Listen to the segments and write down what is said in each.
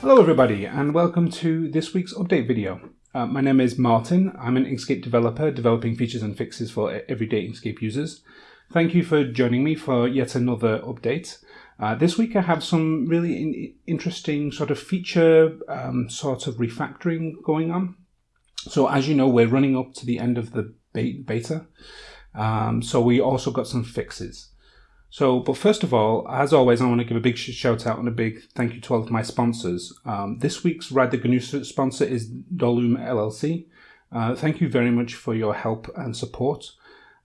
Hello everybody and welcome to this week's update video. Uh, my name is Martin. I'm an Inkscape developer developing features and fixes for everyday Inkscape users. Thank you for joining me for yet another update. Uh, this week I have some really in interesting sort of feature um, sort of refactoring going on. So as you know, we're running up to the end of the beta. Um, so we also got some fixes. So, but first of all, as always, I want to give a big shout out and a big thank you to all of my sponsors. Um, this week's Ride the GNU sponsor is Dolum LLC. Uh, thank you very much for your help and support.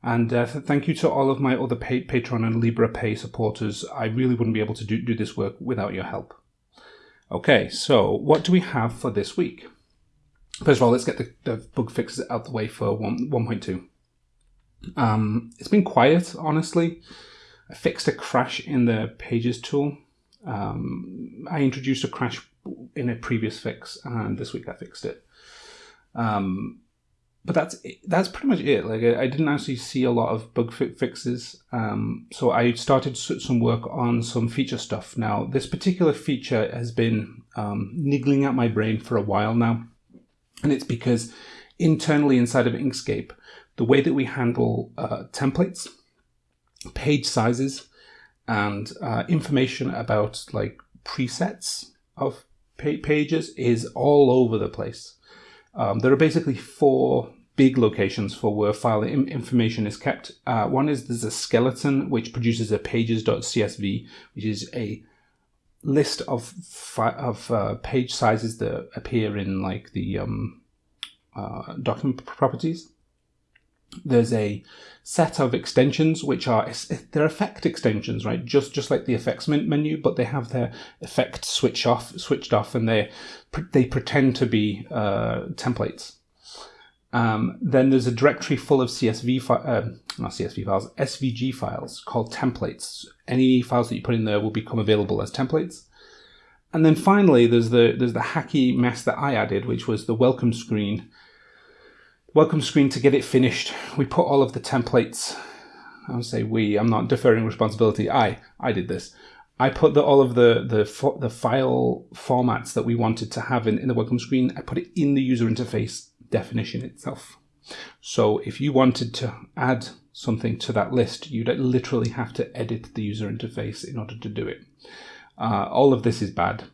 And uh, thank you to all of my other pay Patreon and Liberapay supporters. I really wouldn't be able to do, do this work without your help. Okay, so what do we have for this week? First of all, let's get the, the bug fixes out the way for 1, 1.2. Um, it's been quiet, honestly. I fixed a crash in the Pages tool. Um, I introduced a crash in a previous fix, and this week I fixed it. Um, but that's that's pretty much it. Like I, I, didn't actually see a lot of bug fixes, um, so I started some work on some feature stuff. Now, this particular feature has been um, niggling at my brain for a while now, and it's because internally inside of Inkscape, the way that we handle uh, templates page sizes and uh, information about like presets of pa pages is all over the place. Um, there are basically four big locations for where file information is kept. Uh, one is there's a skeleton which produces a pages.csv, which is a list of of uh, page sizes that appear in like the um, uh, document properties there's a set of extensions which are they're effect extensions right? Just just like the effects menu but they have their effect switch off switched off and they they pretend to be uh, templates. Um, then there's a directory full of csv uh, not csv files svg files called templates. Any files that you put in there will become available as templates. And then finally there's the there's the hacky mess that i added which was the welcome screen welcome screen to get it finished. We put all of the templates, I would say we, I'm not deferring responsibility, I, I did this. I put the, all of the, the, the file formats that we wanted to have in, in the welcome screen, I put it in the user interface definition itself. So if you wanted to add something to that list, you'd literally have to edit the user interface in order to do it. Uh, all of this is bad.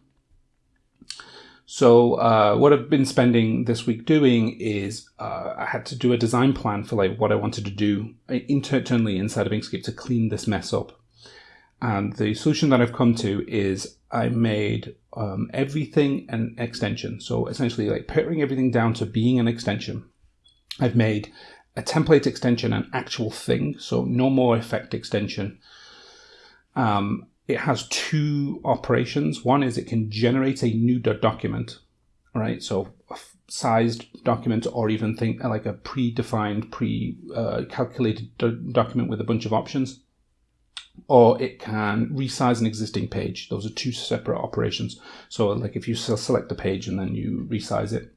So uh, what I've been spending this week doing is uh, I had to do a design plan for like what I wanted to do internally inside of Inkscape to clean this mess up. And the solution that I've come to is I made um, everything an extension. So essentially like paring everything down to being an extension. I've made a template extension an actual thing. So no more effect extension. Um, it has two operations. One is it can generate a new document, right? So a sized document or even think like a predefined, pre-calculated uh, do document with a bunch of options. Or it can resize an existing page. Those are two separate operations. So like if you select a page and then you resize it,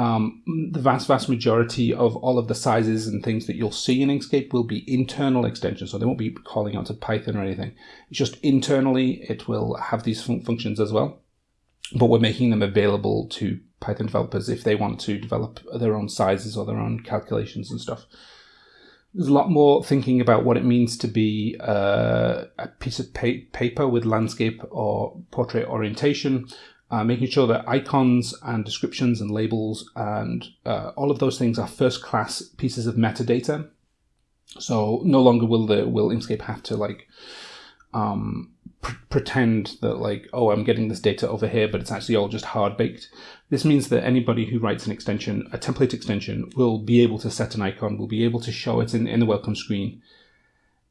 um, the vast, vast majority of all of the sizes and things that you'll see in Inkscape will be internal extensions. So they won't be calling out to Python or anything. It's just internally, it will have these fun functions as well. But we're making them available to Python developers if they want to develop their own sizes or their own calculations and stuff. There's a lot more thinking about what it means to be uh, a piece of pa paper with landscape or portrait orientation, uh, making sure that icons and descriptions and labels and uh, all of those things are first class pieces of metadata. So no longer will the will Inkscape have to like um, pr pretend that like oh I'm getting this data over here, but it's actually all just hard baked. This means that anybody who writes an extension, a template extension, will be able to set an icon, will be able to show it in, in the welcome screen,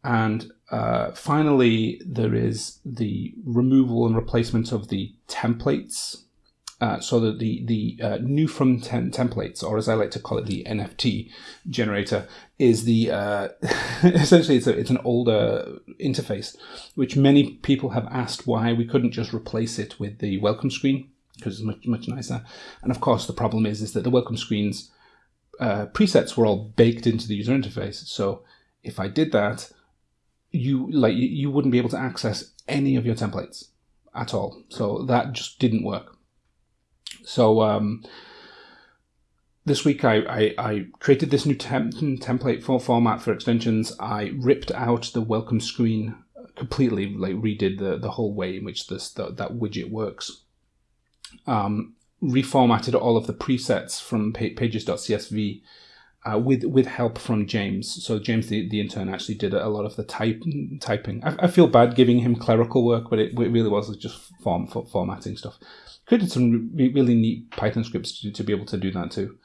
and uh, finally, there is the removal and replacement of the templates. Uh, so that the the uh, new from tem templates, or as I like to call it, the NFT generator, is the uh, essentially it's a, it's an older interface, which many people have asked why we couldn't just replace it with the welcome screen because it's much much nicer. And of course, the problem is is that the welcome screens uh, presets were all baked into the user interface. So if I did that, you like you wouldn't be able to access any of your templates. at all. So that just didn't work. So um, this week I, I, I, created this new temp template for format for extensions. I ripped out the welcome screen completely, like redid the, the whole way in which this the, that widget works. Um, reformatted all of the presets from pages.csv uh, with with help from James. So James, the, the intern, actually did a lot of the type typing. I, I feel bad giving him clerical work, but it, it really was just form for formatting stuff. Created some re really neat Python scripts to, to be able to do that too.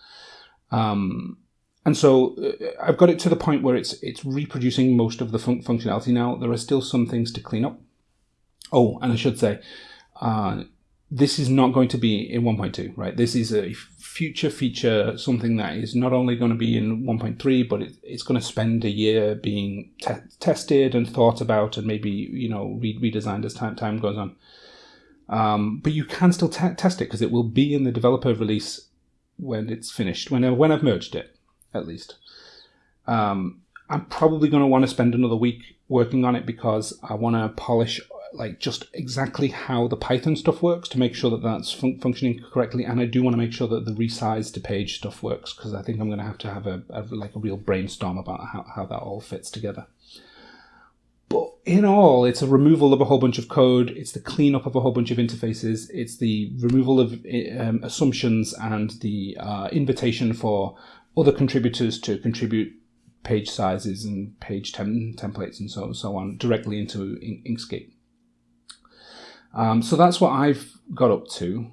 Um, and so uh, I've got it to the point where it's it's reproducing most of the fun functionality now. There are still some things to clean up. Oh, and I should say, uh, this is not going to be in 1.2, right? This is a future feature, something that is not only going to be in 1.3, but it, it's going to spend a year being te tested and thought about and maybe, you know, re redesigned as time, time goes on. Um, but you can still test it because it will be in the developer release when it's finished, when, when I've merged it, at least. Um, I'm probably going to want to spend another week working on it because I want to polish like just exactly how the Python stuff works to make sure that that's fun functioning correctly. And I do want to make sure that the resize to page stuff works because I think I'm going to have to have a, a, like a real brainstorm about how, how that all fits together. But in all, it's a removal of a whole bunch of code. It's the cleanup of a whole bunch of interfaces. It's the removal of um, assumptions and the uh, invitation for other contributors to contribute page sizes and page tem templates and so so on directly into Inkscape. Um, so that's what I've got up to.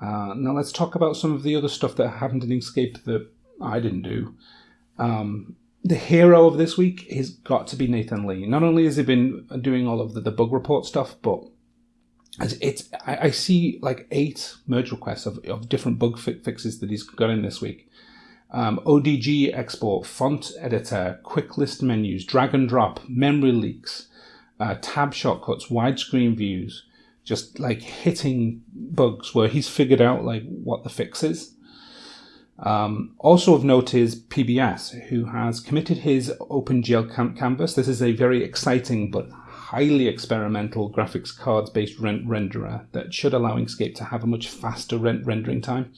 Uh, now let's talk about some of the other stuff that happened in Inkscape that I didn't do. Um, the hero of this week has got to be Nathan Lee. Not only has he been doing all of the, the bug report stuff, but it's I, I, see like eight merge requests of, of different bug fi fixes that he's got in this week. Um, ODG export, font editor, quick list menus, drag and drop, memory leaks, uh, tab shortcuts, widescreen views, just like hitting bugs where he's figured out like what the fix is. Um, also of note is PBS, who has committed his OpenGL cam canvas. This is a very exciting but highly experimental graphics cards based rent renderer that should allow Inkscape to have a much faster rent rendering time.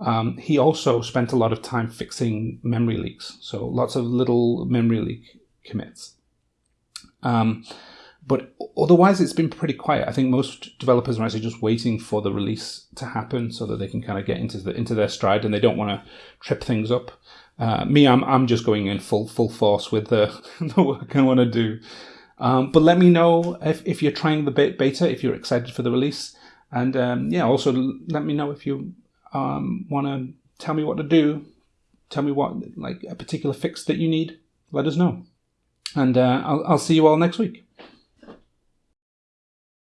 Um, he also spent a lot of time fixing memory leaks, so lots of little memory leak commits. Um, but otherwise, it's been pretty quiet. I think most developers are actually just waiting for the release to happen so that they can kind of get into the into their stride, and they don't want to trip things up. Uh, me, I'm I'm just going in full full force with the the work I want to do. Um, but let me know if, if you're trying the beta, if you're excited for the release, and um, yeah, also let me know if you um, want to tell me what to do. Tell me what like a particular fix that you need. Let us know, and uh, I'll I'll see you all next week.